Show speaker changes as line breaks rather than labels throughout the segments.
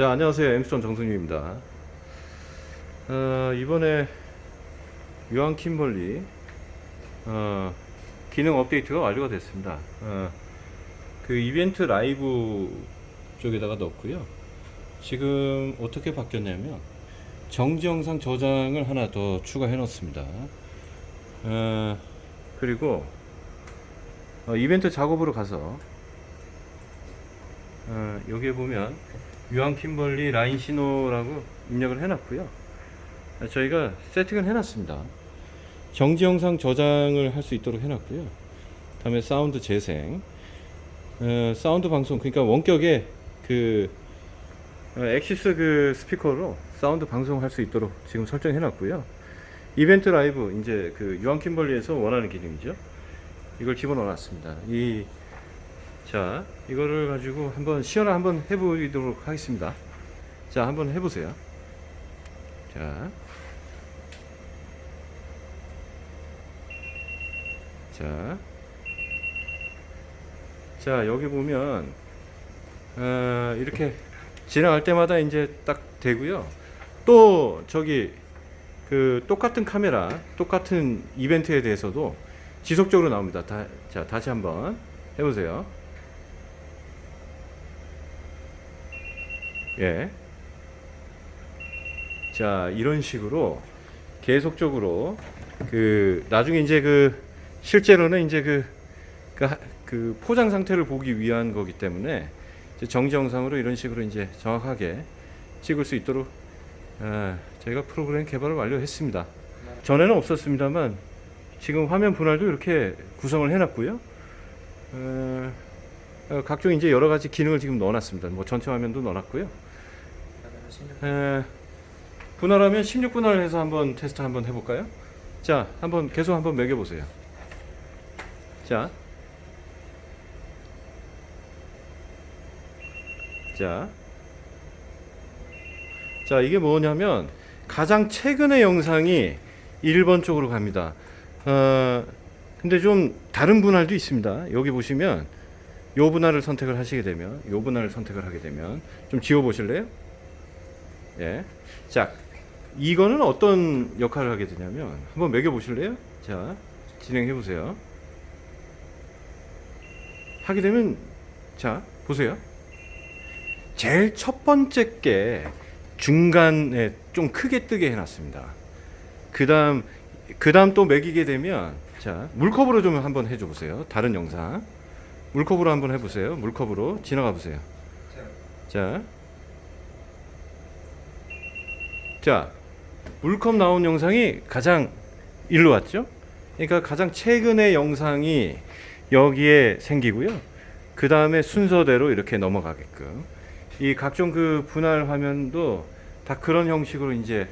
자 안녕하세요. 엠스톤 정승유입니다. 어, 이번에 유한 킴벌리 어, 기능 업데이트가 완료가 됐습니다. 어, 그 이벤트 라이브 쪽에다가 넣었고요. 지금 어떻게 바뀌었냐면 정지 영상 저장을 하나 더 추가해 놓습니다. 어, 그리고 어, 이벤트 작업으로 가서 어, 여기에 보면 유한 킴벌리 라인 신호라고 입력을 해놨고요. 아, 저희가 세팅을 해놨습니다. 정지 영상 저장을 할 수 있도록 해놨고요. 다음에 사운드 재생, 어, 사운드 방송 그러니까 원격의 그 어, Axis 그 스피커로 사운드 방송할 수 있도록 지금 설정해 놨고요. 이벤트 라이브 이제 그 유한 킴벌리에서 원하는 기능이죠. 이걸 집어넣어 놨습니다. 이 자, 이거를 가지고 한번 시연을 한번 해보도록 하겠습니다. 자, 한번 해보세요. 자, 자, 자 여기 보면 어, 이렇게 지나갈 때마다 이제 딱 되고요. 또 저기 그 똑같은 카메라, 똑같은 이벤트에 대해서도 지속적으로 나옵니다. 다, 자, 다시 한번 해보세요. 예. 자, 이런 식으로 계속적으로 그 나중에 이제 그 실제로는 이제 그, 그, 하- 그 포장 상태를 보기 위한 거기 때문에 정지 영상으로 이런 식으로 이제 정확하게 찍을 수 있도록 아, 저희가 프로그램 개발을 완료했습니다. 전에는 없었습니다만 지금 화면 분할도 이렇게 구성을 해놨고요. 어, 어, 각종 이제 여러 가지 기능을 지금 넣어놨습니다. 뭐 전체 화면도 넣어놨고요. 에, 분할하면 16분할을 해서 한번 테스트 한번 해볼까요? 자, 한번 계속 한번 매겨보세요. 자, 자, 자 이게 뭐냐면 가장 최근의 영상이 1번 쪽으로 갑니다. 어, 근데 좀 다른 분할도 있습니다. 여기 보시면 요 분할을 선택을 하시게 되면 요 분할을 선택을 하게 되면 좀 지워 보실래요? 예. 자, 이거는 어떤 역할을 하게 되냐면 한번 매겨 보실래요? 자, 진행해 보세요. 하게 되면 자, 보세요. 제일 첫 번째 게 중간에 좀 크게 뜨게 해 놨습니다. 그다음 그다음 또 매기게 되면 자 물컵으로 좀 한번 해줘 보세요. 다른 영상 물컵으로 한번 해보세요. 물컵으로 지나가 보세요. 자, 자 물컵 나온 영상이 가장 일로 왔죠. 그러니까 가장 최근의 영상이 여기에 생기고요. 그 다음에 순서대로 이렇게 넘어가게끔 이 각종 그 분할 화면도 다 그런 형식으로 이제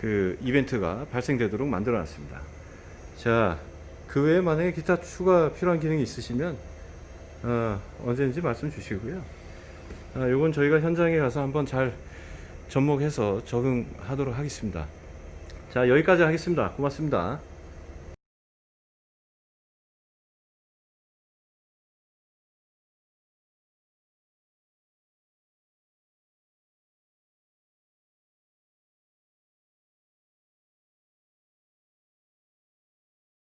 그 이벤트가 발생되도록 만들어 놨습니다. 자, 그 외에 만약에 기타 추가 필요한 기능이 있으시면 어, 언제든지 말씀 주시고요. 아, 요건 저희가 현장에 가서 한번 잘 접목해서 적응하도록 하겠습니다. 자, 여기까지 하겠습니다. 고맙습니다.